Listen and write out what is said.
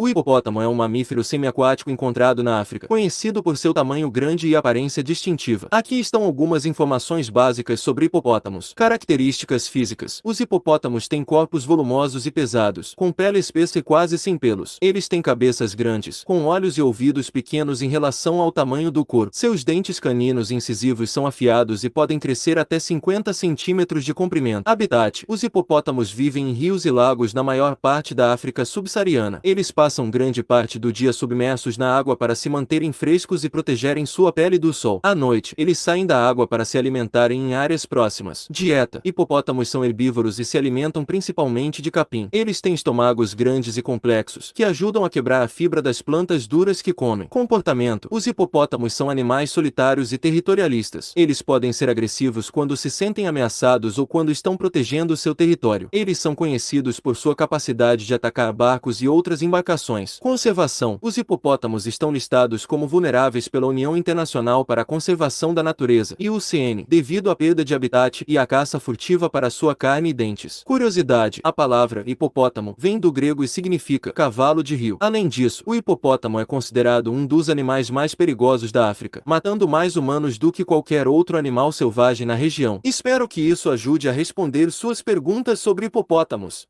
O hipopótamo é um mamífero semiaquático encontrado na África, conhecido por seu tamanho grande e aparência distintiva. Aqui estão algumas informações básicas sobre hipopótamos. Características físicas. Os hipopótamos têm corpos volumosos e pesados, com pele espessa e quase sem pelos. Eles têm cabeças grandes, com olhos e ouvidos pequenos em relação ao tamanho do corpo. Seus dentes caninos incisivos são afiados e podem crescer até 50 centímetros de comprimento. Habitat. Os hipopótamos vivem em rios e lagos na maior parte da África subsaariana. Eles passam passam grande parte do dia submersos na água para se manterem frescos e protegerem sua pele do sol. À noite, eles saem da água para se alimentarem em áreas próximas. Dieta. Hipopótamos são herbívoros e se alimentam principalmente de capim. Eles têm estômagos grandes e complexos, que ajudam a quebrar a fibra das plantas duras que comem. Comportamento. Os hipopótamos são animais solitários e territorialistas. Eles podem ser agressivos quando se sentem ameaçados ou quando estão protegendo seu território. Eles são conhecidos por sua capacidade de atacar barcos e outras embarcações Conservação. Os hipopótamos estão listados como vulneráveis pela União Internacional para a Conservação da Natureza, IUCN, devido à perda de habitat e à caça furtiva para sua carne e dentes. Curiosidade. A palavra hipopótamo vem do grego e significa cavalo de rio. Além disso, o hipopótamo é considerado um dos animais mais perigosos da África, matando mais humanos do que qualquer outro animal selvagem na região. Espero que isso ajude a responder suas perguntas sobre hipopótamos.